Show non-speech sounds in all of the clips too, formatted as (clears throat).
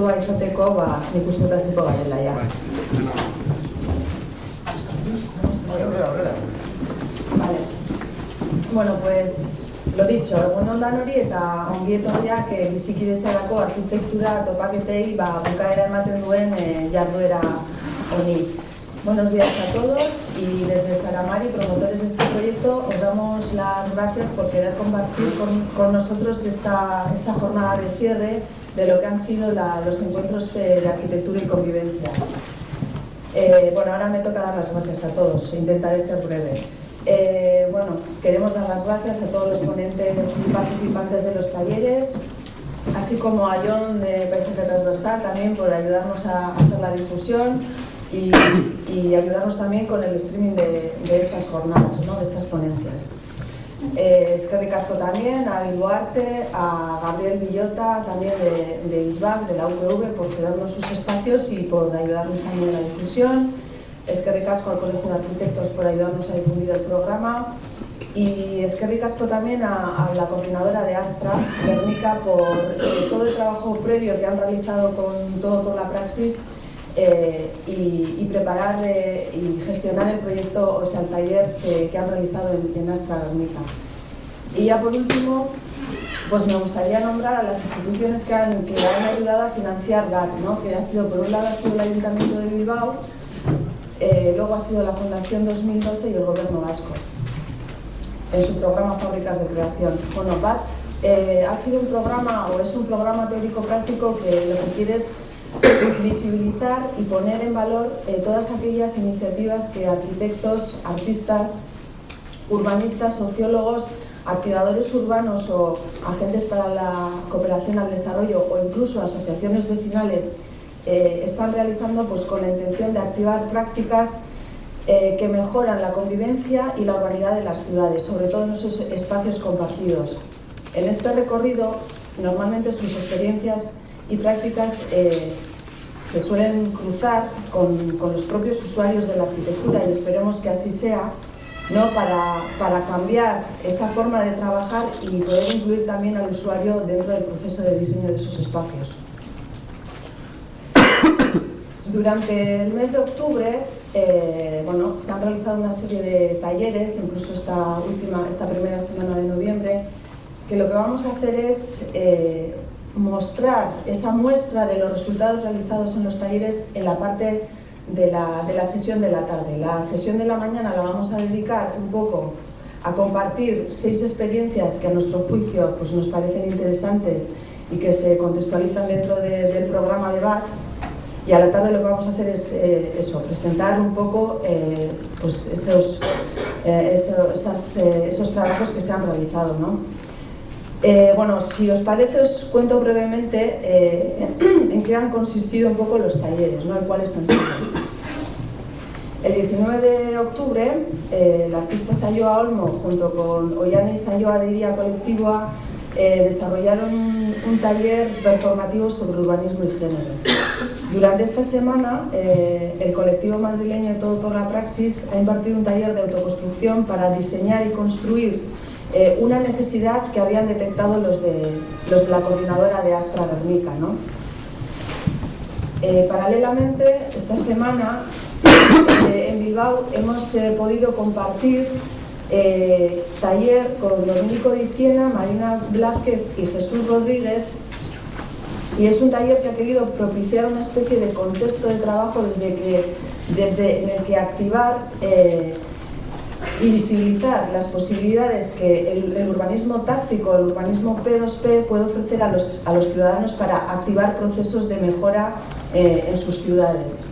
kontua izateko, ba, nik uste hasiko garela, ja. Vale. Bueno, pues, lo dicho, egun ondan hori eta ongi etorriak e, bizikidetzarako arkitektura topaketei ba, bukaera ematen duen e, jarduera honi. Buenos días a todos y desde Saramari, promotores de este proyecto, os damos las gracias por querer compartir con, con nosotros esta, esta jornada de cierre de lo que han sido los encuentros de, arquitectura y convivencia. Eh, bueno, ahora me toca dar las gracias a todos, intentaré ser breve. Eh, bueno, queremos dar las gracias a todos los ponentes y participantes de los talleres, así como a John de Paisaje Transversal también por ayudarnos a hacer la difusión y, y ayudarnos también con el streaming de, de estas jornadas, ¿no? de estas ponencias. Eh, Eskerrik asko también a Bilboarte, a Gabriel Villota, también de, de ISBAC, de la UPV, por cedernos sus espacios y por ayudarnos también en la difusión. Eskerrik asko al Colegio de Arquitectos por ayudarnos a difundir el programa. Y Eskerrik asko también a, a la coordinadora de Astra, Guernica, por eh, todo el trabajo previo que han realizado con todo por la praxis eh, y, y, preparar eh, y gestionar el proyecto, o sea, el taller que, que han realizado en, en Astra Guernica. Y ya por último, pues me gustaría nombrar a las instituciones que han, que han ayudado a financiar GAT, ¿no? que ha sido, por un lado, ha sido el Ayuntamiento de Bilbao, eh, luego ha sido la Fundación 2012 y el Gobierno Vasco, en su programa Fábricas de Creación. Bueno, GAT eh, ha sido un programa, o es un programa teórico-práctico que lo que quiere es visibilizar y poner en valor eh, todas aquellas iniciativas que arquitectos, artistas, urbanistas, sociólogos, activadores urbanos o agentes para la cooperación al desarrollo o incluso asociaciones vecinales eh, están realizando pues, con la intención de activar prácticas eh, que mejoran la convivencia y la urbanidad de las ciudades, sobre todo en esos espacios compartidos. En este recorrido, normalmente sus experiencias y prácticas eh, se suelen cruzar con, con, los propios usuarios de la arquitectura y esperemos que así sea, ¿no? para, para cambiar esa forma de trabajar y poder incluir también al usuario dentro del proceso de diseño de sus espacios. Durante el mes de octubre eh, bueno, se han realizado una serie de talleres, incluso esta, última, esta primera semana de noviembre, que lo que vamos a hacer es eh, mostrar esa muestra de los resultados realizados en los talleres en la parte de la, de la, sesión de la tarde. La sesión de la mañana la vamos a dedicar un poco a compartir seis experiencias que a nuestro juicio pues, nos parecen interesantes y que se contextualizan dentro de, del programa de BAC y a la tarde lo que vamos a hacer es eh, eso, presentar un poco eh, pues esos, eh, eso, esas, esos trabajos que se han realizado. ¿no? Bueno, si os parece os cuento brevemente (clears throat) en qué han consistido un poco los talleres ¿no? y cuáles han sido. El 19 de octubre, el artista Sayoa Olmo junto con Ollane Sayoa de Iría Colectiva eh, desarrollaron un, taller performativo sobre urbanismo y género. Durante esta semana, eh, el colectivo madrileño de Todo por la Praxis ha impartido un taller de autoconstrucción para diseñar y construir eh, una necesidad que habían detectado los de, los de la coordinadora de Astra Guernica. ¿no? paralelamente, esta semana en Bilbao hemos podido compartir eh, taller con Dominico Di Siena, Marina Blázquez y Jesús Rodríguez y es un taller que ha querido propiciar una especie de contexto de trabajo desde, que, desde en el que activar eh, y visibilizar las posibilidades que el, urbanismo táctico, el urbanismo P2P puede ofrecer a los, a los ciudadanos para activar procesos de mejora eh, en sus ciudades.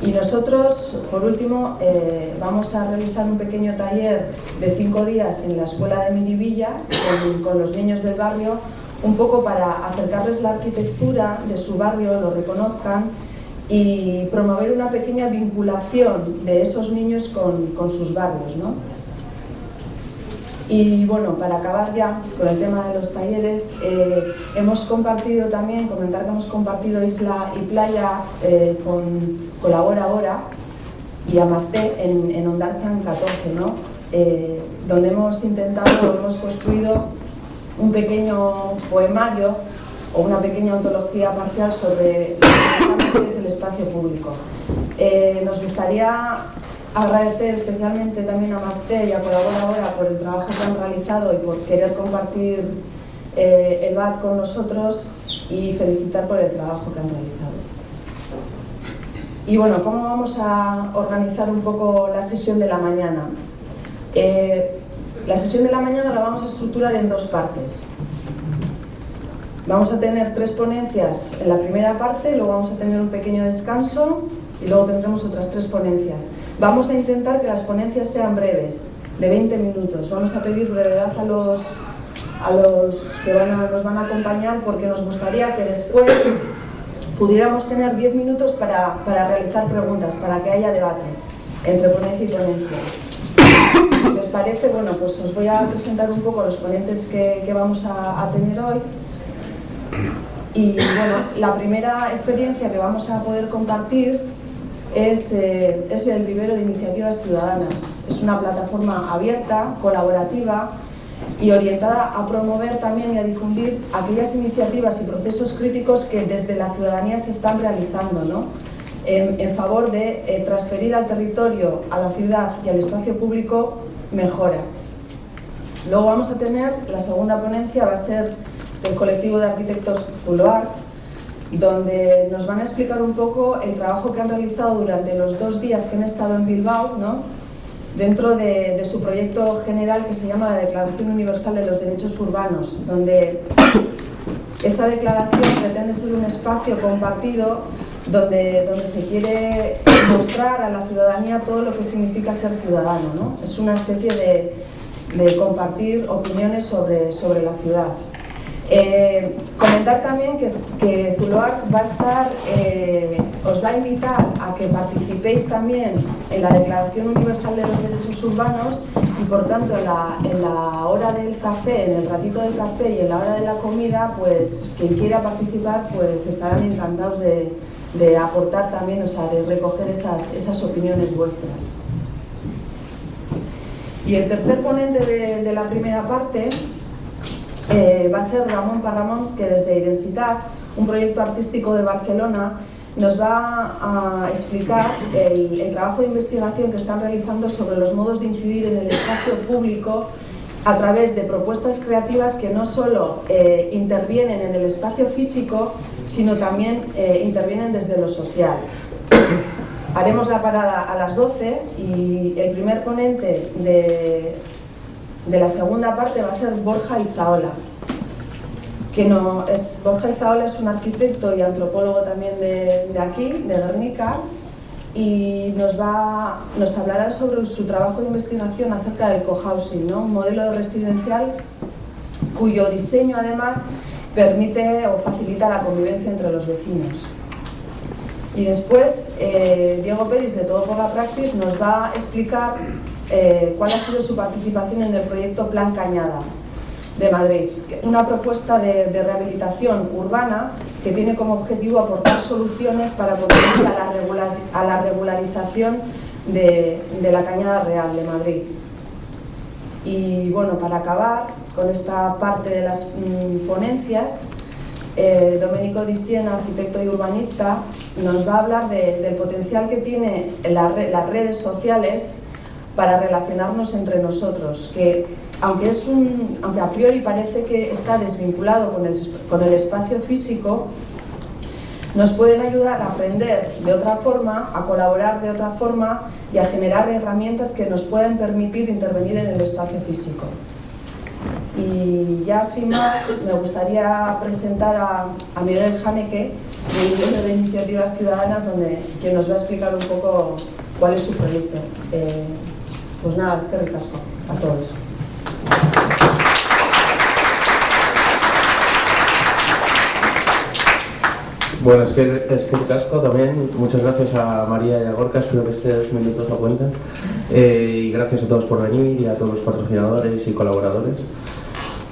Y nosotros, por último, eh, vamos a realizar un pequeño taller de cinco días en la escuela de Miribilla con, con, los niños del barrio, un poco para acercarles la arquitectura de su barrio, lo reconozcan y promover una pequeña vinculación de esos niños con, con sus barrios. ¿no? Y bueno, para acabar ya con el tema de los talleres, eh, hemos compartido también, comentar que hemos compartido Isla y Playa eh, con Colabora Ahora y Amasté en, en Ondarchan 14, ¿no? Eh, donde hemos intentado, hemos construido un pequeño poemario o una pequeña ontología parcial sobre que es el espacio público. Eh, nos gustaría agradecer especialmente también a Masté y a Colaboradora por el trabajo que han realizado y por querer compartir eh, el BAT con nosotros y felicitar por el trabajo que han realizado. Y bueno, ¿cómo vamos a organizar un poco la sesión de la mañana? Eh, la sesión de la mañana la vamos a estructurar en dos partes. Vamos a tener tres ponencias en la primera parte, luego vamos a tener un pequeño descanso y luego tendremos otras tres ponencias. Vamos a intentar que las ponencias sean breves, de 20 minutos. Vamos a pedir brevedad a los, a los que nos van a acompañar porque nos gustaría que después pudiéramos tener 10 minutos para, para realizar preguntas, para que haya debate entre ponencia y ponencia. Si os parece, bueno, pues os voy a presentar un poco los ponentes que, que vamos a, a, tener hoy. Y bueno, la primera experiencia que vamos a poder compartir es, eh, es el vivero de iniciativas ciudadanas. Es una plataforma abierta, colaborativa y orientada a promover también y a difundir aquellas iniciativas y procesos críticos que desde la ciudadanía se están realizando, ¿no? en, favor de eh, transferir al territorio, a la ciudad y al espacio público mejoras. Luego vamos a tener, la segunda ponencia va a ser del colectivo de arquitectos Zuloar, donde nos van a explicar un poco el trabajo que han realizado durante los dos días que han estado en Bilbao, ¿no? dentro de, de, su proyecto general que se llama la Declaración Universal de los Derechos Urbanos, donde esta declaración pretende ser un espacio compartido donde, donde se quiere mostrar a la ciudadanía todo lo que significa ser ciudadano. ¿no? Es una especie de, de compartir opiniones sobre, sobre la ciudad. Eh, comentar también que, que Zuloac va a estar, eh, os va a invitar a que participéis también en la Declaración Universal de los Derechos Urbanos y por tanto en la, en la hora del café, en el ratito del café y en la hora de la comida, pues quien quiera participar pues estarán encantados de, de aportar también, o sea, de recoger esas, esas opiniones vuestras. Y el tercer ponente de, de la primera parte eh, va a ser Ramón Parramón, que desde Identitat, un proyecto artístico de Barcelona, nos va a explicar el, el, trabajo de investigación que están realizando sobre los modos de incidir en el espacio público a través de propuestas creativas que no solo eh, intervienen en el espacio físico, sino también eh, intervienen desde lo social. Haremos la parada a las 12 y el primer ponente de, de la segunda parte va a ser Borja Izaola. Que no, es, Borja Izaola es un arquitecto y antropólogo también de, aquí, de Guernica, y nos, va, nos hablará sobre su trabajo de investigación acerca del cohousing, ¿no? un modelo residencial cuyo diseño además permite o facilita la convivencia entre los vecinos. Y después, eh, Diego Pérez, de Todo por la Praxis, nos va a explicar eh, cuál ha sido su participación en el proyecto Plan Cañada de Madrid, una propuesta de, rehabilitación urbana que tiene como objetivo aportar soluciones para contribuir a la, a la regularización de, la Cañada Real de Madrid. Y bueno, para acabar con esta parte de las mmm, ponencias, eh, Domenico Dissien, arquitecto y urbanista, nos va a hablar de, del potencial que tiene la, las redes sociales para relacionarnos entre nosotros, que aunque, es un, aunque a priori parece que está desvinculado con el, con el espacio físico, nos pueden ayudar a aprender de otra forma, a colaborar de otra forma y a generar herramientas que nos pueden permitir intervenir en el espacio físico. Y ya sin más, me gustaría presentar a, Miguel Haneke, del de Iniciativas Ciudadanas, donde, que nos va a explicar un poco cuál es su proyecto. Eh, pues nada, es que ricasco a todos. Bueno, es que, es que casco también. Muchas gracias a María y a Gorka, espero que estos minutos lo cuenten. Eh, y gracias a todos por venir y a todos los patrocinadores y colaboradores.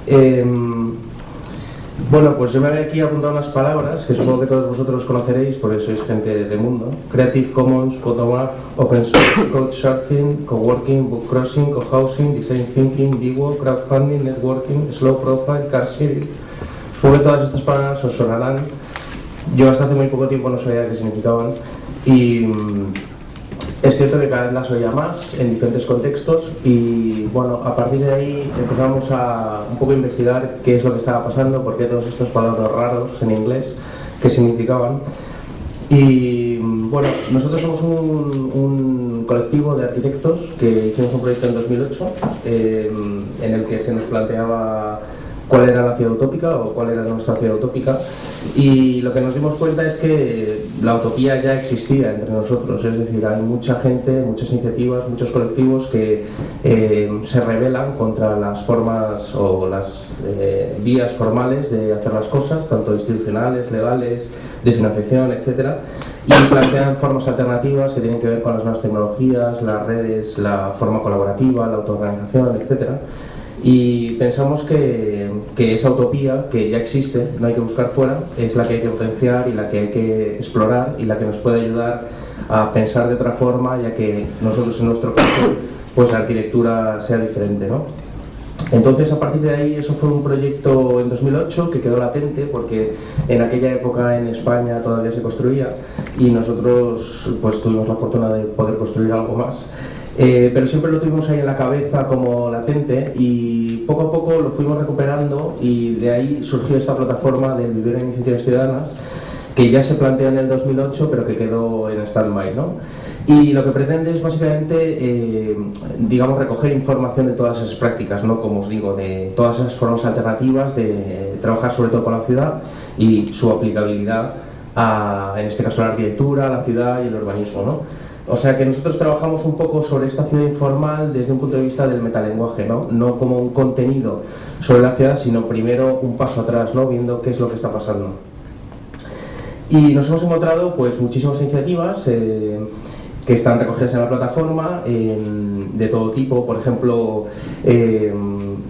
Eh, bueno, pues yo me había aquí apuntado unas palabras que supongo que todos vosotros conoceréis porque sois gente de mundo. Creative Commons, Bottom-up, Open Source, Code Surfing, Coworking, Book Crossing, Co-housing, Design Thinking, DIWO, Crowdfunding, Networking, Slow Profile, Car Sharing, Supongo que todas estas palabras os sonarán. Yo hasta hace muy poco tiempo no sabía qué significaban y mm, es cierto que cada vez las oía más en diferentes contextos y bueno, a partir de ahí empezamos a un poco investigar qué es lo que estaba pasando, por qué todos estos palabras raros en inglés, qué significaban. Y bueno, nosotros somos un, un colectivo de arquitectos que hicimos un proyecto en 2008 eh, en el que se nos planteaba cuál era la ciudad utópica o cuál era nuestra ciudad utópica. Y lo que nos dimos cuenta es que la utopía ya existía entre nosotros, es decir, hay mucha gente, muchas iniciativas, muchos colectivos que eh, se rebelan contra las formas o las eh, vías formales de hacer las cosas, tanto institucionales, legales, de financiación, etcétera, y plantean formas alternativas que tienen que ver con las nuevas tecnologías, las redes, la forma colaborativa, la autoorganización, etcétera y pensamos que, que, esa utopía que ya existe, no hay que buscar fuera, es la que hay que potenciar y la que hay que explorar y la que nos puede ayudar a pensar de otra forma, ya que nosotros en nuestro caso pues la arquitectura sea diferente. ¿no? Entonces, a partir de ahí, eso fue un proyecto en 2008 que quedó latente porque en aquella época en España todavía se construía y nosotros pues tuvimos la fortuna de poder construir algo más. Eh, pero siempre lo tuvimos ahí en la cabeza como latente y poco a poco lo fuimos recuperando y de ahí surgió esta plataforma del Vivir en Iniciativas Ciudadanas que ya se planteó en el 2008 pero que quedó en stand-by. ¿no? Y lo que pretende es básicamente, eh, digamos, recoger información de todas esas prácticas, ¿no? como os digo, de todas esas formas alternativas de trabajar sobre todo con la ciudad y su aplicabilidad a, en este caso, la arquitectura, la ciudad y el urbanismo. ¿no? O sea que nosotros trabajamos un poco sobre esta ciudad informal desde un punto de vista del metalenguaje, ¿no? No como un contenido sobre la ciudad, sino primero un paso atrás, ¿no? Viendo qué es lo que está pasando. Y nos hemos encontrado pues muchísimas iniciativas eh, que están recogidas en la plataforma de todo tipo, por ejemplo, eh,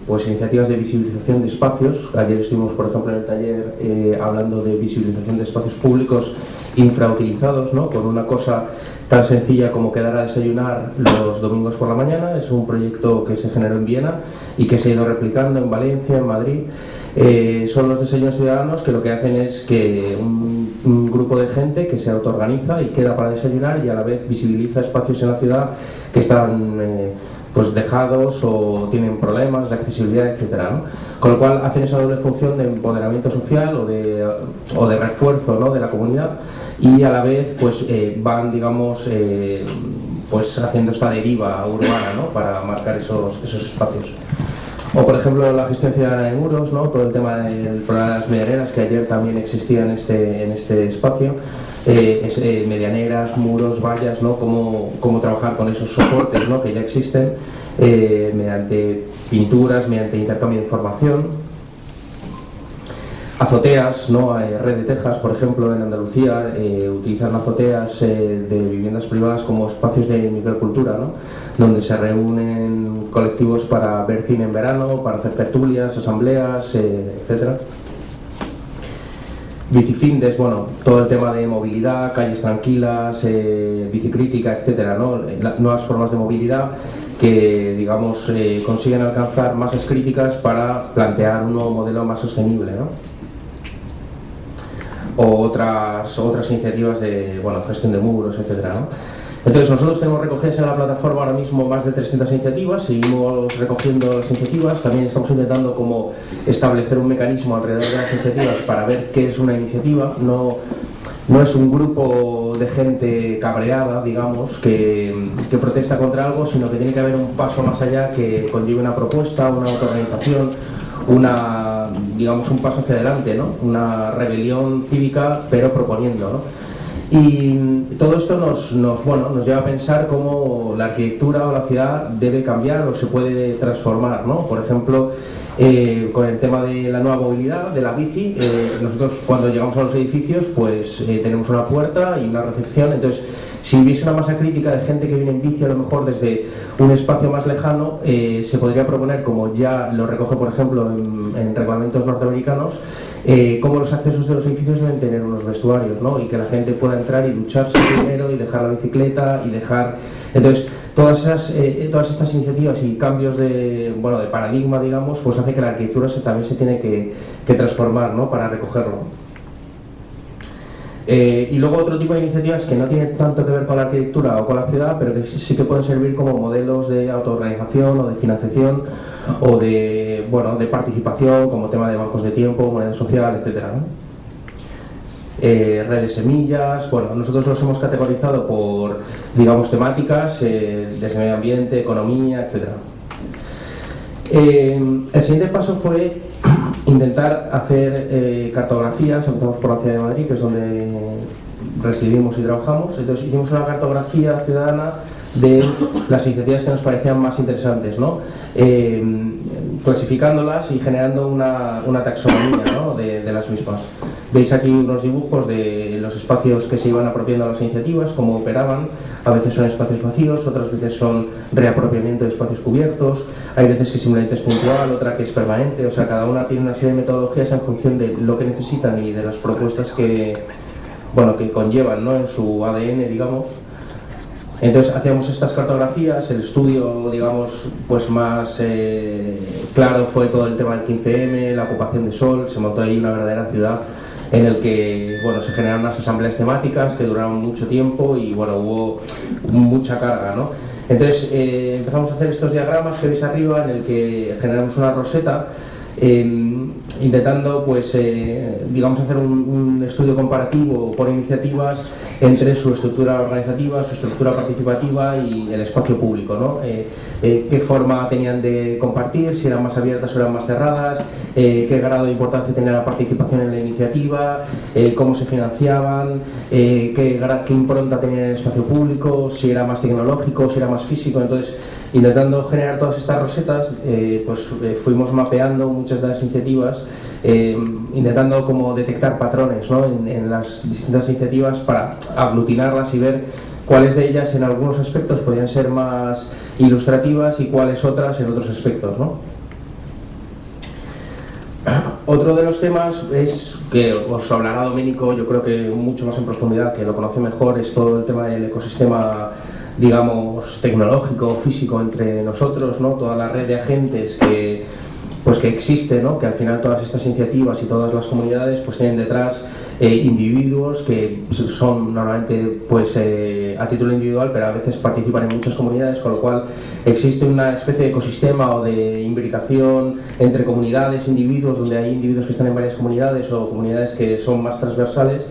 pues iniciativas de visibilización de espacios. Ayer estuvimos, por ejemplo, en el taller eh, hablando de visibilización de espacios públicos infrautilizados, ¿no? con una cosa tan sencilla como quedar a desayunar los domingos por la mañana. Es un proyecto que se generó en Viena y que se ha ido replicando en Valencia, en Madrid. Eh, son los desayunos ciudadanos que lo que hacen es que un, un, grupo de gente que se autoorganiza y queda para desayunar y a la vez visibiliza espacios en la ciudad que están eh, pues dejados o tienen problemas de accesibilidad, etcétera, ¿no? Con lo cual hacen esa doble función de empoderamiento social o de, o de refuerzo ¿no? de la comunidad y a la vez pues eh, van, digamos, eh, pues haciendo esta deriva urbana ¿no? para marcar esos, esos espacios. O por ejemplo la gestión ciudadana de muros, ¿no? todo el tema del programa de las medianeras que ayer también existía en este, en este espacio, eh, eh, medianeras, muros, vallas, ¿no? cómo, cómo trabajar con esos soportes ¿no? que ya existen eh, mediante pinturas, mediante intercambio de información. Azoteas, ¿no? Red de Texas, por ejemplo, en Andalucía, utilizan azoteas de viviendas privadas como espacios de microcultura, ¿no? donde se reúnen colectivos para ver cine en verano, para hacer tertulias, asambleas, etc. Bicifindes, bueno, todo el tema de movilidad, calles tranquilas, bicicrítica, etcétera, ¿no? nuevas formas de movilidad que, digamos, consiguen alcanzar masas críticas para plantear un nuevo modelo más sostenible, ¿no? o otras, otras iniciativas de bueno, gestión de muros, etc. ¿no? Entonces nosotros tenemos recogidas en la plataforma ahora mismo más de 300 iniciativas, seguimos recogiendo las iniciativas, también estamos intentando como establecer un mecanismo alrededor de las iniciativas para ver qué es una iniciativa, no, no es un grupo de gente cabreada, digamos, que, que, protesta contra algo, sino que tiene que haber un paso más allá que conlleve una propuesta, una autoorganización, una, digamos, un paso hacia adelante, ¿no? una rebelión cívica, pero proponiendo. ¿no? Y todo esto nos, nos, bueno, nos lleva a pensar cómo la arquitectura o la ciudad debe cambiar o se puede transformar. ¿no? Por ejemplo, eh, con el tema de la nueva movilidad, de la bici, eh, nosotros cuando llegamos a los edificios pues eh, tenemos una puerta y una recepción, entonces si hubiese una masa crítica de gente que viene en bici a lo mejor desde un espacio más lejano, se podría proponer, como ya lo recoge por ejemplo en, en reglamentos norteamericanos, eh, cómo los accesos de los edificios deben tener unos vestuarios, ¿no? Y que la gente pueda entrar y ducharse primero y dejar la bicicleta y dejar... Entonces, todas, esas, eh, todas estas iniciativas y cambios de, bueno, de paradigma, digamos, pues hace que la arquitectura se, también se tiene que, que transformar, ¿no? Para recogerlo. Eh, y luego otro tipo de iniciativas que no tienen tanto que ver con la arquitectura o con la ciudad, pero que sí, que pueden servir como modelos de autoorganización o de financiación o de, bueno, de participación, como tema de bancos de tiempo, moneda social, etc. Eh, redes semillas, bueno, nosotros los hemos categorizado por, digamos, temáticas, eh, desde medio ambiente, economía, etc. el siguiente paso fue intentar hacer eh, cartografías, empezamos por la ciudad de Madrid, que es donde residimos y trabajamos, entonces hicimos una cartografía ciudadana de las iniciativas que nos parecían más interesantes, ¿no? Eh, clasificándolas y generando una, taxonomía de, las mismas. Veis aquí unos dibujos de los espacios que se iban apropiando a las iniciativas, cómo operaban, a veces son espacios vacíos, otras veces son reapropiamiento de espacios cubiertos, hay veces que simplemente es puntual, otra que es permanente, o sea, cada una tiene una serie de metodologías en función de lo que necesitan y de las propuestas que, bueno, que conllevan ¿no? en su ADN, digamos. Entonces hacíamos estas cartografías, el estudio, digamos, pues más eh, claro fue todo el tema del 15M, la ocupación de Sol, se montó ahí una verdadera ciudad en el que bueno, se generaron unas asambleas temáticas que duraron mucho tiempo y bueno, hubo mucha carga. ¿no? Entonces eh, empezamos a hacer estos diagramas que veis arriba en el que generamos una roseta Em, intentando pues eh, digamos hacer un, estudio comparativo por iniciativas entre su estructura organizativa, su estructura participativa y el espacio público, ¿no? Eh, eh, qué forma tenían de compartir, si eran más abiertas o eran más cerradas, qué grado de importancia tenía la participación en la iniciativa, cómo se financiaban, qué, qué impronta tenía en el espacio público, si era más tecnológico, si era más físico, entonces intentando generar todas estas rosetas, eh, pues eh, fuimos mapeando muchas de las iniciativas, eh, intentando como detectar patrones en, las distintas iniciativas para aglutinarlas y ver cuáles de ellas en algunos aspectos podían ser más ilustrativas y cuáles otras en otros aspectos. (clears throat) Otro de los temas es que os hablará Doménico, yo creo que mucho más en profundidad, que lo conoce mejor, es todo el tema del ecosistema digamos, tecnológico, físico entre nosotros, ¿no? toda la red de agentes que, pues que existe, ¿no? que al final todas estas iniciativas y todas las comunidades pues tienen detrás eh, individuos que son normalmente pues eh, a título individual pero a veces participan en muchas comunidades con lo cual existe una especie de ecosistema o de imbricación entre comunidades, individuos donde hay individuos que están en varias comunidades o comunidades que son más transversales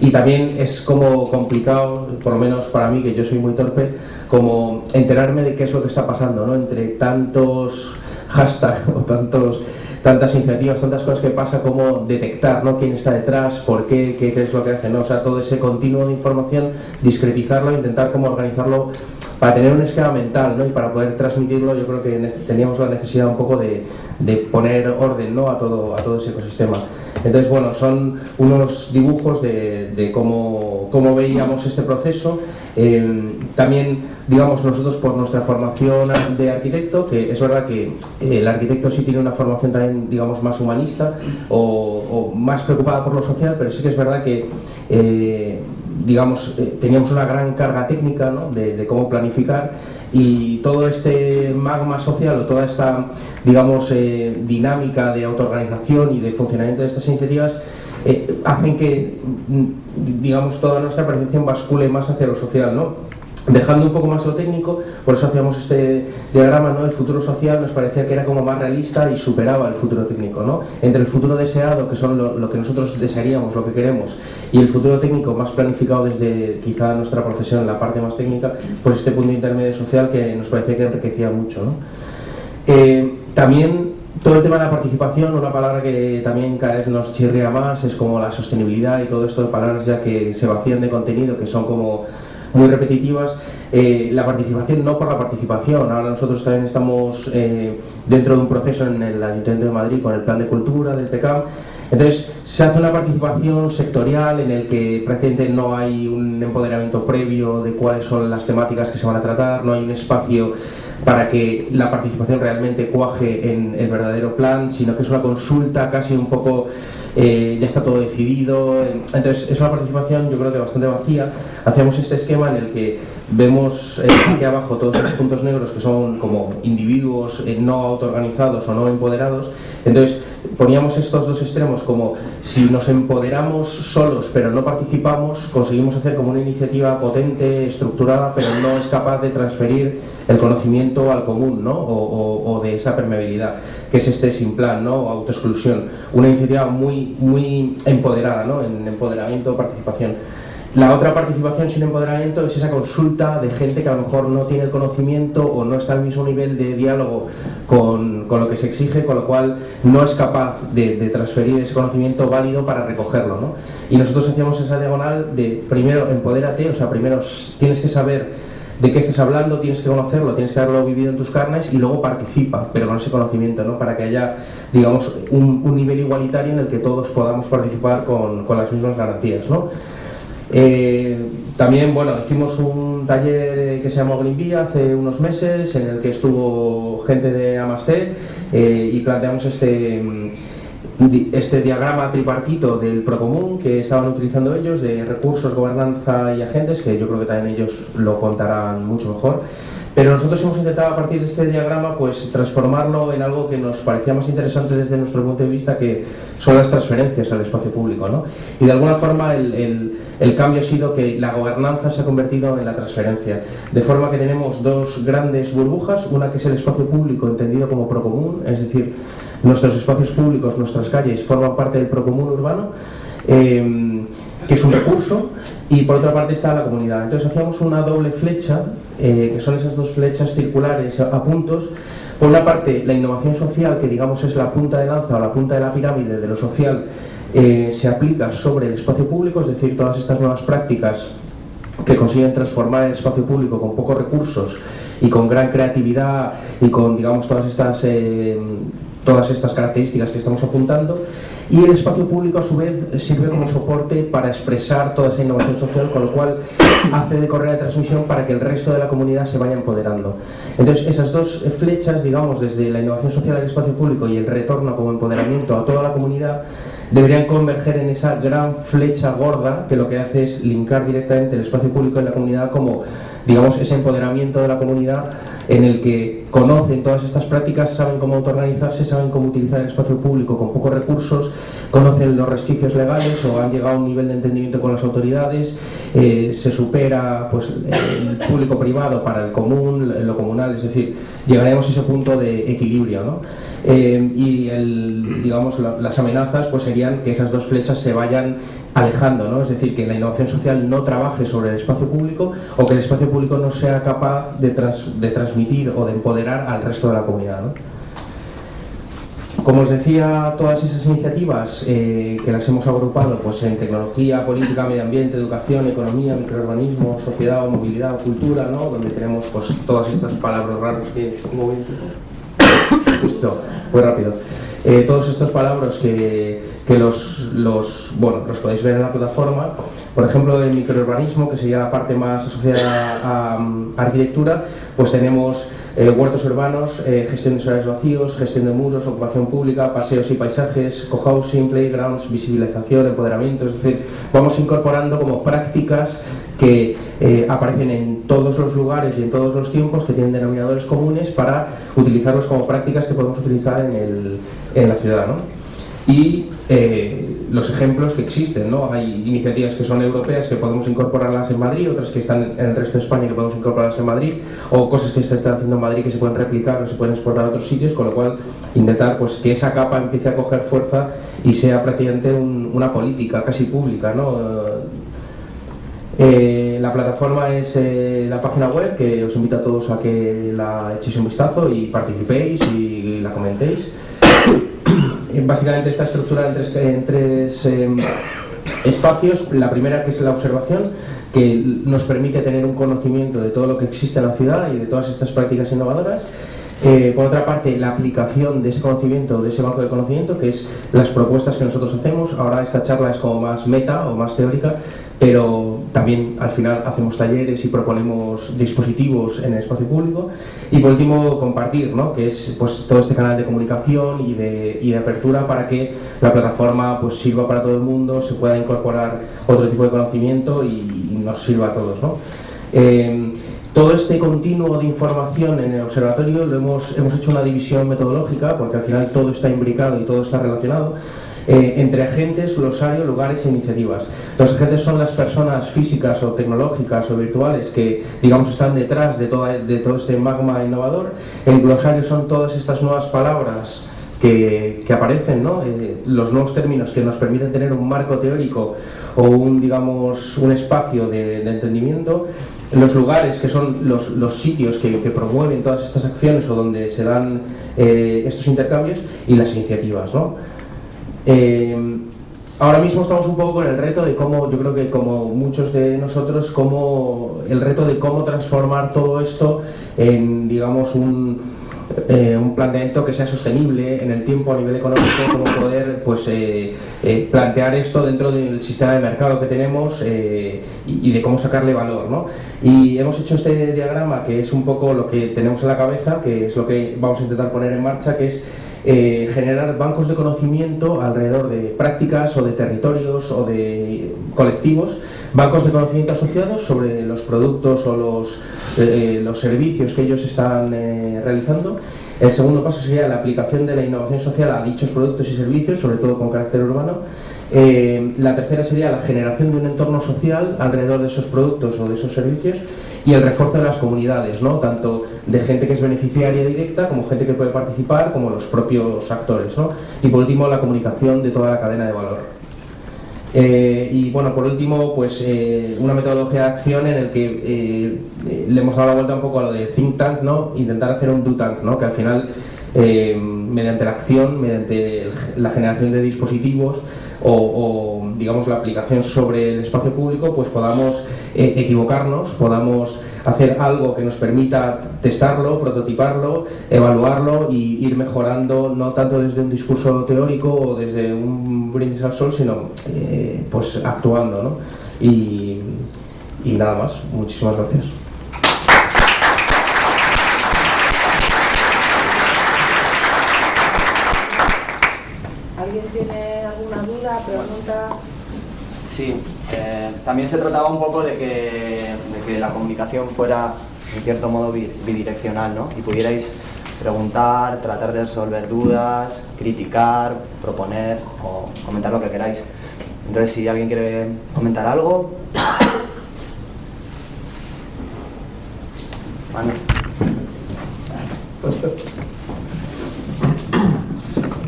y también es como complicado, por lo menos para mí, que yo soy muy torpe, como enterarme de qué es lo que está pasando, ¿no? Entre tantos hashtags (laughs) o tantos tantas iniciativas, tantas cosas que pasa, como detectar ¿no? quién está detrás, por qué, qué, es lo que hace, ¿no? o sea, todo ese continuo de información, discretizarlo, intentar como organizarlo para tener un esquema mental ¿no? y para poder transmitirlo, yo creo que teníamos la necesidad un poco de, de poner orden ¿no? a, todo, a todo ese ecosistema. Entonces, bueno, son unos dibujos de, cómo, cómo, veíamos este proceso. Eh, también, digamos, nosotros por nuestra formación de arquitecto, que es verdad que el arquitecto sí tiene una formación también, digamos, más humanista o, más preocupada por lo social, pero sí que es verdad que eh, digamos, eh, teníamos una gran carga técnica de, cómo planificar y todo este magma social o toda esta, digamos, eh, dinámica de autoorganización y de funcionamiento de estas iniciativas eh, hacen que, mm, digamos, toda nuestra percepción bascule más hacia lo social, ¿no? Dejando un poco más lo técnico, por eso hacíamos este diagrama, ¿no? El futuro social nos parecía que era como más realista y superaba el futuro técnico, ¿no? Entre el futuro deseado, que son lo, que nosotros desearíamos, lo que queremos, y el futuro técnico más planificado desde quizá nuestra profesión, la parte más técnica, pues este punto intermedio social que nos parecía que enriquecía mucho, ¿no? Eh, también todo el tema de la participación, una palabra que también cada vez nos chirrea más, es como la sostenibilidad y todo esto de palabras ya que se vacían de contenido, que son como muy repetitivas, eh, la participación no por la participación, ahora nosotros también estamos eh, dentro de un proceso en el Ayuntamiento de Madrid con el Plan de Cultura del PECAM, entonces se hace una participación sectorial en el que prácticamente no hay un empoderamiento previo de cuáles son las temáticas que se van a tratar, no hay un espacio para que la participación realmente cuaje en el verdadero plan, sino que es una consulta casi un poco eh, ya está todo decidido. Entonces es una participación yo creo que bastante vacía. Hacíamos este esquema en el que vemos eh, aquí abajo todos los puntos negros que son como individuos eh, no autoorganizados o no empoderados. Entonces poníamos estos dos extremos como si nos empoderamos solos pero no participamos, conseguimos hacer como una iniciativa potente, estructurada, pero no es capaz de transferir el conocimiento al común, ¿no? O, de esa permeabilidad, que es este sin plan, ¿no? Autoexclusión. Una iniciativa muy, muy empoderada, ¿no? En empoderamiento, participación. La otra participación sin empoderamiento es esa consulta de gente que a lo mejor no tiene el conocimiento o no está al mismo nivel de diálogo con, con lo que se exige, con lo cual no es capaz de, transferir ese conocimiento válido para recogerlo. ¿no? Y nosotros hacíamos esa diagonal de primero empodérate, o sea, primero tienes que saber de qué estés hablando, tienes que conocerlo, tienes que haberlo vivido en tus carnes y luego participa, pero con ese conocimiento, ¿no? para que haya, digamos, un, un nivel igualitario en el que todos podamos participar con, con las mismas garantías. ¿no? Eh, también, bueno, hicimos un taller que se llamó Green hace unos meses, en el que estuvo gente de Amasté eh, y planteamos este, este diagrama tripartito del Procomún que estaban utilizando ellos, de recursos, gobernanza y agentes, que yo creo que también ellos lo contarán mucho mejor. Pero nosotros hemos intentado a partir de este diagrama pues transformarlo en algo que nos parecía más interesante desde nuestro punto de vista que son las transferencias al espacio público. ¿no? Y de alguna forma el, el, cambio ha sido que la gobernanza se ha convertido en la transferencia. De forma que tenemos dos grandes burbujas, una que es el espacio público entendido como procomún, es decir, nuestros espacios públicos, nuestras calles forman parte del procomún urbano. Eh, que es un recurso, y por otra parte está la comunidad. Entonces hacíamos una doble flecha, eh, que son esas dos flechas circulares a puntos. Por una parte, la innovación social, que digamos es la punta de lanza o la punta de la pirámide de lo social, eh, se aplica sobre el espacio público, es decir, todas estas nuevas prácticas que consiguen transformar el espacio público con pocos recursos y con gran creatividad y con, digamos, todas estas, eh, todas estas características que estamos apuntando y el espacio público a su vez sirve como soporte para expresar toda esa innovación social, con lo cual hace de correa de transmisión para que el resto de la comunidad se vaya empoderando. Entonces esas dos flechas, digamos, desde la innovación social al espacio público y el retorno como empoderamiento a toda la comunidad, deberían converger en esa gran flecha gorda que lo que hace es linkar directamente el espacio público y la comunidad como, digamos, ese empoderamiento de la comunidad en el que conocen todas estas prácticas, saben cómo autoorganizarse, saben cómo utilizar el espacio público con pocos recursos, conocen los resquicios legales o han llegado a un nivel de entendimiento con las autoridades, eh, se supera pues, el público privado para el común, lo comunal, es decir, llegaremos a ese punto de equilibrio. ¿no? Eh, y digamos, la, las amenazas pues, serían que esas dos flechas se vayan alejando, ¿no? es decir, que la innovación social no trabaje sobre el espacio público o que el espacio público no sea capaz de, trans, de transmitir o de empoderar al resto de la comunidad. Como os decía, todas esas iniciativas eh, que las hemos agrupado pues, en tecnología, política, medio ambiente, educación, economía, microurbanismo, sociedad, movilidad, cultura, ¿no? donde tenemos pues, todas estas palabras raras que... Justo, muy rápido. Eh, todos estos palabras que, que los, los, bueno, los podéis ver en la plataforma, por ejemplo, el microurbanismo, que sería la parte más asociada a, a arquitectura, pues tenemos eh, huertos urbanos, eh, gestión de solares vacíos, gestión de muros, ocupación pública, paseos y paisajes, cohousing, playgrounds, visibilización, empoderamiento, es decir, vamos incorporando como prácticas que eh, aparecen en todos los lugares y en todos los tiempos que tienen denominadores comunes para utilizarlos como prácticas que podemos utilizar en, el, en la ciudad. ¿no? Y eh, los ejemplos que existen, ¿no? Hay iniciativas que son europeas que podemos incorporarlas en Madrid, otras que están en el resto de España que podemos incorporarlas en Madrid, o cosas que se están haciendo en Madrid que se pueden replicar o se pueden exportar a otros sitios, con lo cual intentar pues, que esa capa empiece a coger fuerza y sea prácticamente un, una política casi pública, ¿no? Eh, la plataforma es eh, la página web que os invito a todos a que la echéis un vistazo y participéis y la comentéis. Básicamente está estructurada en tres, eh, espacios. La primera que es la observación, que nos permite tener un conocimiento de todo lo que existe en la ciudad y de todas estas prácticas innovadoras. Eh, por otra parte, la aplicación de ese conocimiento, de ese banco de conocimiento, que es las propuestas que nosotros hacemos. Ahora esta charla es como más meta o más teórica, pero también al final hacemos talleres y proponemos dispositivos en el espacio público. Y por último, compartir, ¿no? que es pues, todo este canal de comunicación y de, apertura para que la plataforma pues, sirva para todo el mundo, se pueda incorporar otro tipo de conocimiento y, y nos sirva a todos. ¿no? Eh, todo este continuo de información en el observatorio lo hemos, hemos hecho una división metodológica, porque al final todo está imbricado y todo está relacionado, eh, entre agentes, glosario, lugares e iniciativas. Los agentes son las personas físicas o tecnológicas o virtuales que, digamos, están detrás de, toda, de todo este magma innovador. El glosario son todas estas nuevas palabras que, que, aparecen, ¿no? eh, los nuevos términos que nos permiten tener un marco teórico o un, digamos, un espacio de, de entendimiento los lugares, que son los, los sitios que, que, promueven todas estas acciones o donde se dan eh, estos intercambios, y las iniciativas. ¿no? Eh, ahora mismo estamos un poco con el reto de cómo, yo creo que como muchos de nosotros, cómo, el reto de cómo transformar todo esto en, digamos, un, eh, un planteamiento que sea sostenible en el tiempo a nivel económico, cómo poder pues, eh, eh, plantear esto dentro del sistema de mercado que tenemos y, y, de cómo sacarle valor. ¿no? Y hemos hecho este diagrama que es un poco lo que tenemos en la cabeza, que es lo que vamos a intentar poner en marcha, que es eh, generar bancos de conocimiento alrededor de prácticas o de territorios o de colectivos, bancos de conocimiento asociados sobre los productos o los, eh, los servicios que ellos están eh, realizando. El segundo paso sería la aplicación de la innovación social a dichos productos y servicios, sobre todo con carácter urbano. Eh, la tercera sería la generación de un entorno social alrededor de esos productos o de esos servicios y el refuerzo de las comunidades, ¿no? tanto de gente que es beneficiaria directa como gente que puede participar, como los propios actores. ¿no? Y por último, la comunicación de toda la cadena de valor. Eh, y bueno, por último, pues eh, una metodología de acción en el que eh, le hemos dado la vuelta un poco a lo de think tank, ¿no? intentar hacer un do tank, ¿no? que al final, mediante la acción, mediante la generación de dispositivos o, digamos la aplicación sobre el espacio público, pues podamos eh, equivocarnos, podamos hacer algo que nos permita testarlo, prototiparlo, evaluarlo y ir mejorando no tanto desde un discurso teórico o desde un brindis al sol, sino eh, pues actuando. ¿no? Y, y nada más, muchísimas gracias. ¿Alguien tiene alguna duda, pregunta? Sí, eh, también se trataba un poco de que, de que la comunicación fuera en cierto modo bidireccional, ¿no? Y pudierais preguntar, tratar de resolver dudas, criticar, proponer o comentar lo que queráis. Entonces, si alguien quiere comentar algo...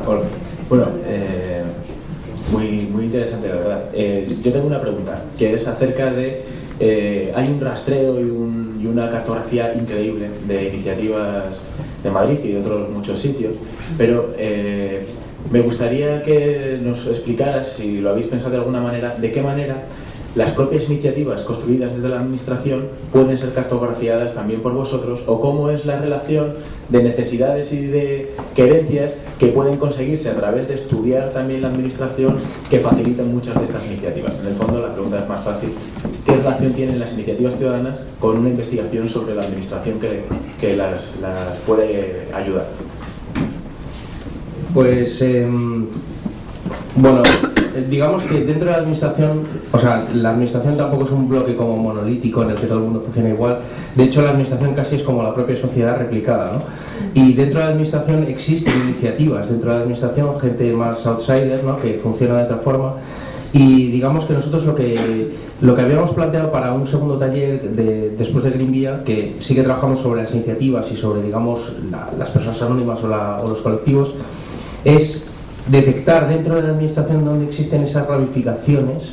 Hola. Bueno, eh, muy, muy interesante, la verdad. Eh, yo tengo una pregunta, que es acerca de... Eh, hay un rastreo y, un, y, una cartografía increíble de iniciativas de Madrid y de otros muchos sitios, pero eh, me gustaría que nos explicaras, si lo habéis pensado de alguna manera, de qué manera las propias iniciativas construidas desde la administración pueden ser cartografiadas también por vosotros o cómo es la relación de necesidades y de querencias que pueden conseguirse a través de estudiar también la administración que facilitan muchas de estas iniciativas. En el fondo la pregunta es más fácil. ¿Qué relación tienen las iniciativas ciudadanas con una investigación sobre la administración que, que las, las puede ayudar? Pues, eh, bueno, digamos que dentro de la administración, o sea, la administración tampoco es un bloque como monolítico en el que todo el mundo funciona igual. De hecho, la administración casi es como la propia sociedad replicada, ¿no? Y dentro de la administración existen iniciativas, dentro de la administración gente más outsider, ¿no? Que funciona de otra forma. Y digamos que nosotros lo que, lo que habíamos planteado para un segundo taller de, después de Green Vía, que sí que trabajamos sobre las iniciativas y sobre, digamos, la, las personas anónimas o los colectivos, es detectar dentro de la administración donde existen esas ramificaciones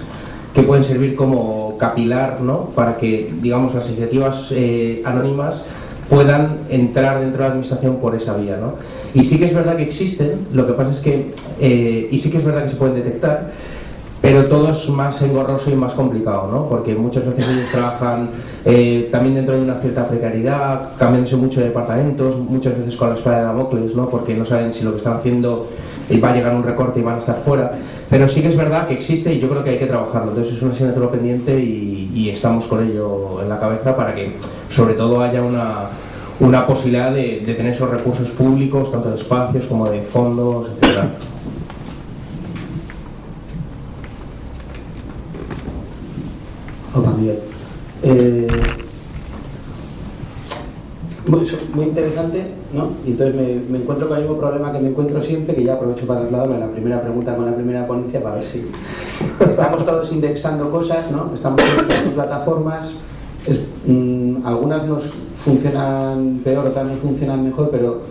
que pueden servir como capilar ¿no? para que digamos las iniciativas eh, anónimas puedan entrar dentro de la administración por esa vía ¿no? y sí que es verdad que existen lo que pasa es que eh, y sí que es verdad que se pueden detectar pero todo es más engorroso y más complicado, ¿no? porque muchas veces ellos trabajan eh, también dentro de una cierta precariedad, cambiándose mucho de departamentos, muchas veces con la espada de Damocles, ¿no? porque no saben si lo que están haciendo eh, va a llegar un recorte y van a estar fuera, pero sí que es verdad que existe y yo creo que hay que trabajarlo, entonces es una asignatura pendiente y, estamos con ello en la cabeza para que sobre todo haya una, una posibilidad de, de tener esos recursos públicos, tanto de espacios como de fondos, etcétera. Miguel. Eh, muy, interesante, ¿no? Y entonces me, encuentro con el mismo problema que me encuentro siempre, que ya aprovecho para trasladarlo en la primera pregunta con la primera ponencia para ver si estamos todos indexando cosas, ¿no? Estamos en plataformas, mm, algunas nos funcionan peor, otras nos funcionan mejor, pero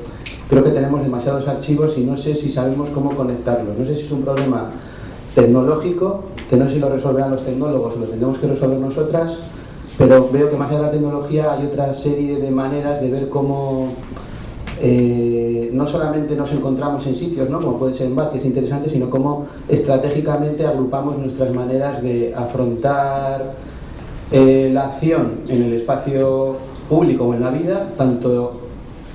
creo que tenemos demasiados archivos y no sé si sabemos cómo conectarlos. No sé si es un problema tecnológico, que no sé si lo resolverán los tecnólogos lo tendremos que resolver nosotras, pero veo que más allá de la tecnología hay otra serie de maneras de ver cómo eh, no solamente nos encontramos en sitios, ¿no? como puede ser en BAT, que es interesante, sino cómo estratégicamente agrupamos nuestras maneras de afrontar eh, la acción en el espacio público o en la vida, tanto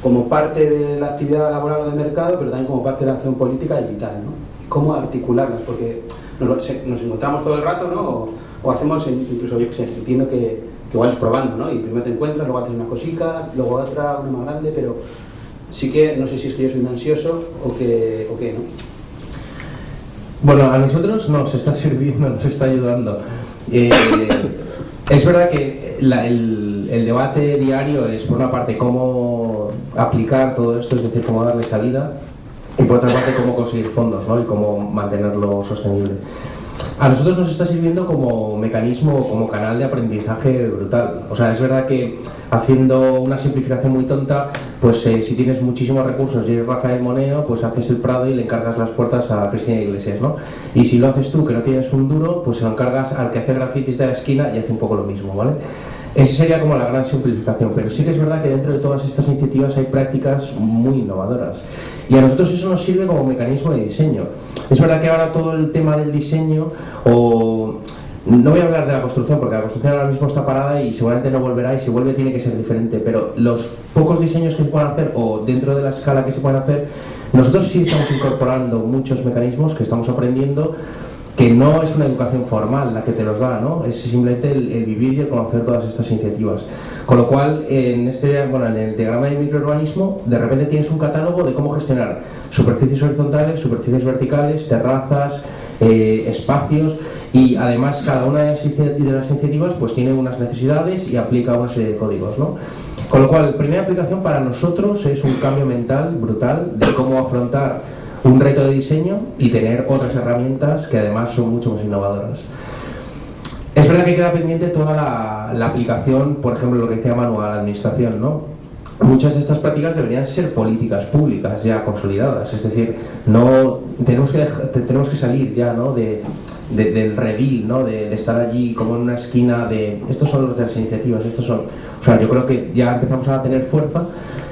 como parte de la actividad laboral o de mercado, pero también como parte de la acción política y vital. ¿no? ¿Cómo articularlas? Porque nos, nos encontramos todo el rato, ¿no? O, o hacemos, incluso yo que sé, entiendo que, que igual es probando, ¿no? Y primero te encuentras, luego haces una cosica, luego otra, una más grande, pero sí que no sé si es que yo soy un ansioso o que, o qué, ¿no? Bueno, a nosotros nos está sirviendo, nos está ayudando. Eh, es verdad que el, el debate diario es, por una parte, cómo aplicar todo esto, es decir, cómo darle salida, y por otra parte, cómo conseguir fondos ¿no? y cómo mantenerlo sostenible. A nosotros nos está sirviendo como mecanismo, como canal de aprendizaje brutal. O sea, es verdad que haciendo una simplificación muy tonta, pues eh, si tienes muchísimos recursos y eres Rafael Moneo, pues haces el Prado y le encargas las puertas a Cristina Iglesias, ¿no? Y si lo haces tú, que no tienes un duro, pues se lo encargas al que hace grafitis de la esquina y hace un poco lo mismo, ¿vale? Esa sería como la gran simplificación, pero sí que es verdad que dentro de todas estas iniciativas hay prácticas muy innovadoras. Y a nosotros eso nos sirve como mecanismo de diseño. Es verdad que ahora todo el tema del diseño, o no voy a hablar de la construcción, porque la construcción ahora mismo está parada y seguramente no volverá, y si vuelve tiene que ser diferente, pero los pocos diseños que se puedan hacer, o dentro de la escala que se pueden hacer, nosotros sí estamos incorporando muchos mecanismos que estamos aprendiendo que no es una educación formal la que te los da, ¿no? Es simplemente el, vivir y el conocer todas estas iniciativas. Con lo cual, en este, bueno, en el diagrama de microurbanismo, de repente tienes un catálogo de cómo gestionar superficies horizontales, superficies verticales, terrazas, eh, espacios y además cada una de las, inici- de las iniciativas pues tiene unas necesidades y aplica una serie de códigos, ¿no? Con lo cual, primera aplicación para nosotros es un cambio mental brutal de cómo afrontar un reto de diseño y tener otras herramientas que además son mucho más innovadoras. Es verdad que queda pendiente toda la, la aplicación, por ejemplo, lo que decía Manu, a la administración, ¿no? Muchas de estas prácticas deberían ser políticas públicas ya consolidadas, es decir, no tenemos que, tenemos que salir ya ¿no? de, de- del redil, ¿no? de, de estar allí como en una esquina de estos son los de las iniciativas, estos son. O sea, yo creo que ya empezamos a tener fuerza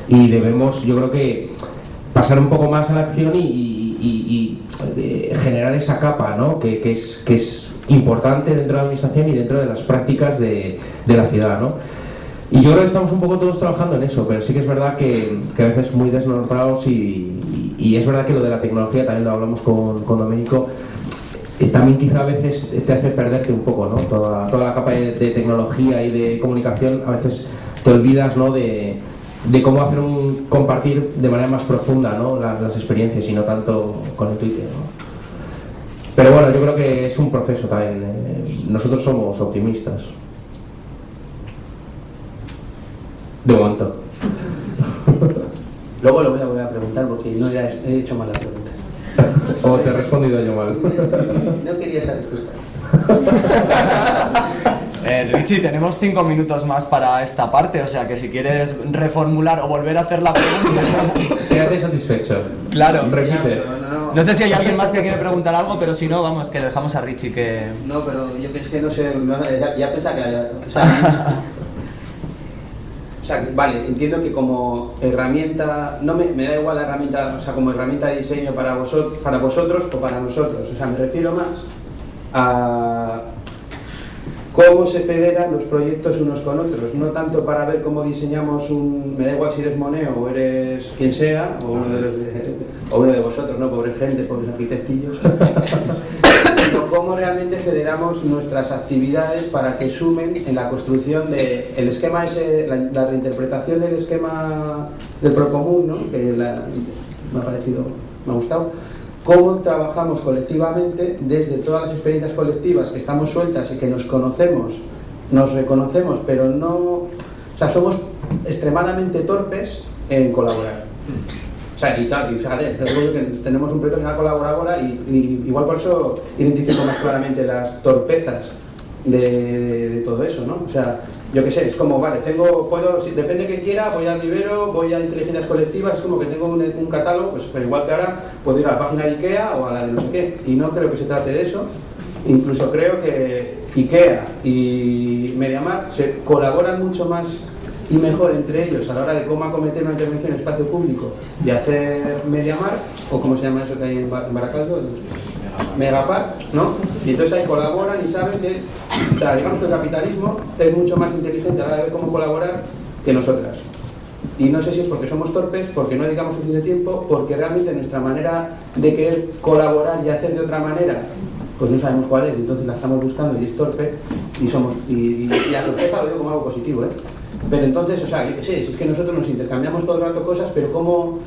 y debemos, yo creo que pasar un poco más a la acción y, y- y- y, eh, generar esa capa ¿no? que, que es, que es importante dentro de la administración y dentro de las prácticas de, de la ciudad. ¿no? Y yo creo que estamos un poco todos trabajando en eso, pero sí que es verdad que, que a veces muy desnortados y, y- y es verdad que lo de la tecnología, también lo hablamos con, con Domenico, eh, también quizá a veces te hace perderte un poco, ¿no? Toda, toda la capa de, de tecnología y de comunicación, a veces te olvidas, ¿no? De, de cómo hacer un compartir de manera más profunda, ¿no? Las, las experiencias y no tanto con el Twitter, ¿no? Pero bueno, yo creo que es un proceso también. eh, Nosotros somos optimistas. De momento. (laughs) Luego lo voy a volver a preguntar porque no era, he hecho mal la pregunta. (laughs) O te he respondido yo mal. No quería esa respuesta. (laughs) Eh, Richie, tenemos cinco minutos más para esta parte, o sea que si quieres reformular o volver a hacer la pregunta. (laughs) Quédate satisfecho. Claro. Repite. No sé si hay alguien más que quiere preguntar algo, pero si no, vamos, que le dejamos a Richie que. No, pero yo que es que no sé, no, ya, ya pensaba que había... O sea, (laughs) o sea, vale, entiendo que como herramienta, no me, me da igual la herramienta, o sea, como herramienta de diseño para, vosotros para vosotros o para nosotros, o sea, me refiero más a cómo se federan los proyectos unos con otros, no tanto para ver cómo diseñamos un, me da igual si eres Moneo o eres quien sea, o uno de, los de, de vosotros, ¿no? Pobres gente, pobres arquitectillos, (laughs) sino cómo realmente federamos nuestras actividades para que sumen en la construcción del el esquema ese, la, reinterpretación del esquema del Procomún, ¿no? que me ha parecido, me ha gustado, cómo trabajamos colectivamente desde todas las experiencias colectivas que estamos sueltas y que nos conocemos, nos reconocemos, pero no, o sea, somos extremadamente torpes en colaborar. O sea, y claro, y fíjate, que tenemos un proyecto que va a ahora y, igual por eso identifico más claramente las torpezas de, de todo eso, ¿no? O sea, yo qué sé, es como, vale, tengo, puedo, si, depende que quiera, voy al Libero, voy a inteligencias colectivas, es como que tengo un, catálogo, pues pero igual que ahora puedo ir a la página de IKEA o a la de no sé qué, y no creo que se trate de eso, incluso creo que IKEA y MediaMar se colaboran mucho más y mejor entre ellos a la hora de cómo acometer una intervención en espacio público y hacer MediaMar, o como se llama eso que hay en Baracaldo, Megapar, ¿no? Y entonces ahí colaboran y saben que, o digamos que el capitalismo es mucho más inteligente a la hora de ver cómo colaborar que nosotras. Y no sé si es porque somos torpes, porque no dedicamos suficiente tiempo, porque realmente nuestra manera de querer colaborar y hacer de otra manera, pues no sabemos cuál es, entonces la estamos buscando y es torpe, y somos, y, y, y la torpeza lo digo como algo positivo, ¿eh? Pero entonces, o sea, yo qué sé, es que nosotros nos intercambiamos todo el rato cosas, pero como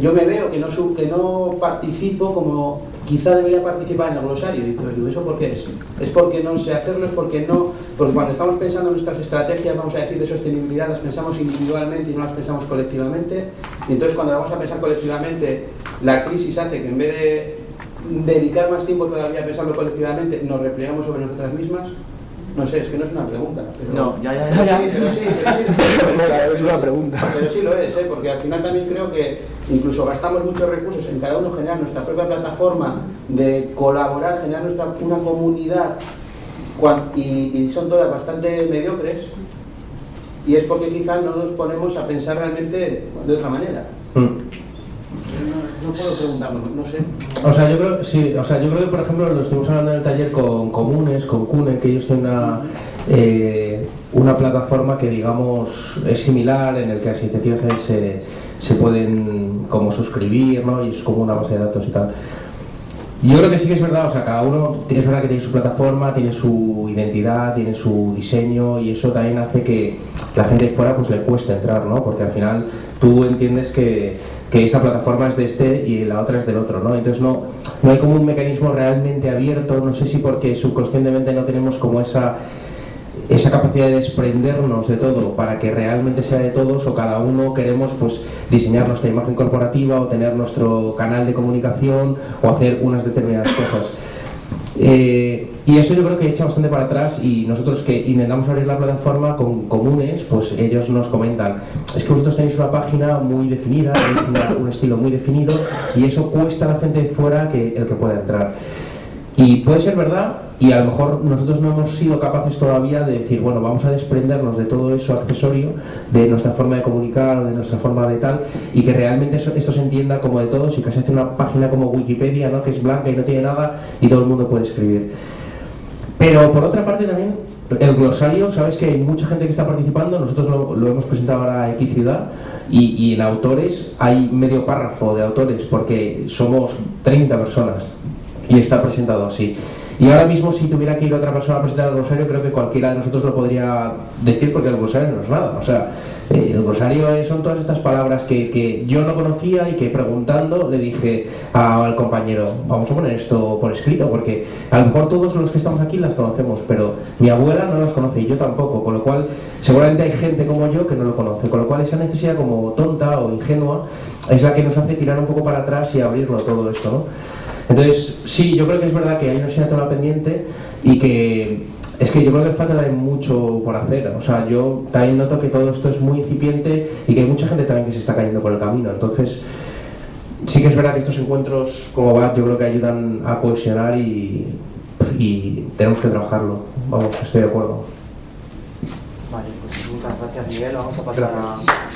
yo me veo que no, que no participo como quizá debería participar en el glosario. Y entonces digo, ¿eso por qué es? Es porque no sé hacerlo, es porque no... Porque cuando estamos pensando en nuestras estrategias, vamos a decir, de sostenibilidad, las pensamos individualmente y no las pensamos colectivamente. Y entonces cuando las vamos a pensar colectivamente, la crisis hace que en vez de dedicar más tiempo todavía a pensarlo colectivamente, nos replegamos sobre nosotras mismas. No sé, es que no es una pregunta. Pero... No, ya, ya, ya. ya. (laughs) Sí, pero sí, pero sí. Pero (laughs) es una pregunta. Pero sí lo es, ¿eh? porque al final también creo que incluso gastamos muchos recursos en cada uno generar nuestra propia plataforma de colaborar, generar nuestra, una comunidad y, y son todas bastante mediocres y es porque quizás no nos ponemos a pensar realmente de otra manera. Mm. No, puedo preguntarlo, no sé. O sea, yo creo, sí, o sea, yo creo que, por ejemplo, lo estuvimos hablando en el taller con Comunes, con Cune, que ellos tienen una, eh, una plataforma que, digamos, es similar, en el que las iniciativas se, pueden como suscribir, ¿no? Y es como una base de datos y tal. Yo creo que sí que es verdad, o sea, cada uno es verdad que tiene su plataforma, tiene su identidad, tiene su diseño y eso también hace que la gente de fuera pues le cueste entrar, ¿no? Porque al final tú entiendes que, que esa plataforma es de este y la otra es del otro, ¿no? Entonces no, no hay como un mecanismo realmente abierto, no sé si porque subconscientemente no tenemos como esa esa capacidad de desprendernos de todo para que realmente sea de todos o cada uno queremos pues diseñar nuestra imagen corporativa o tener nuestro canal de comunicación o hacer unas determinadas cosas. Eh, y eso yo creo que echa bastante para atrás y nosotros que intentamos abrir la plataforma con comunes, pues ellos nos comentan, es que vosotros tenéis una página muy definida, tenéis un estilo muy definido y eso cuesta a la gente de fuera que el que pueda entrar. Y puede ser verdad, y a lo mejor nosotros no hemos sido capaces todavía de decir, bueno, vamos a desprendernos de todo eso accesorio, de nuestra forma de comunicar, de nuestra forma de tal, y que realmente eso, esto se entienda como de todos y que se hace una página como Wikipedia, ¿no? que es blanca y no tiene nada y todo el mundo puede escribir. Pero por otra parte también, el glosario, sabes que hay mucha gente que está participando, nosotros lo, hemos presentado ahora a X Ciudad y, y, en autores hay medio párrafo de autores porque somos 30 personas y está presentado así. Y ahora mismo si tuviera que ir otra persona a presentar el glosario, creo que cualquiera de nosotros lo podría decir porque el glosario no es nada. O sea, eh, el glosario son todas estas palabras que, que, yo no conocía y que preguntando le dije al compañero, vamos a poner esto por escrito, porque a lo mejor todos los que estamos aquí las conocemos, pero mi abuela no las conoce y yo tampoco, con lo cual seguramente hay gente como yo que no lo conoce, con lo cual esa necesidad como tonta o ingenua es la que nos hace tirar un poco para atrás y abrirlo todo esto, ¿no? Entonces, sí, yo creo que es verdad que hay una asignatura pendiente y que es que yo creo que falta también mucho por hacer. O sea, yo también noto que todo esto es muy incipiente y que hay mucha gente también que se está cayendo por el camino. Entonces, sí que es verdad que estos encuentros como BAT yo creo que ayudan a cohesionar y, y tenemos que trabajarlo. Vamos, estoy de acuerdo. Vale, pues muchas gracias Miguel. Vamos a pasar gracias. a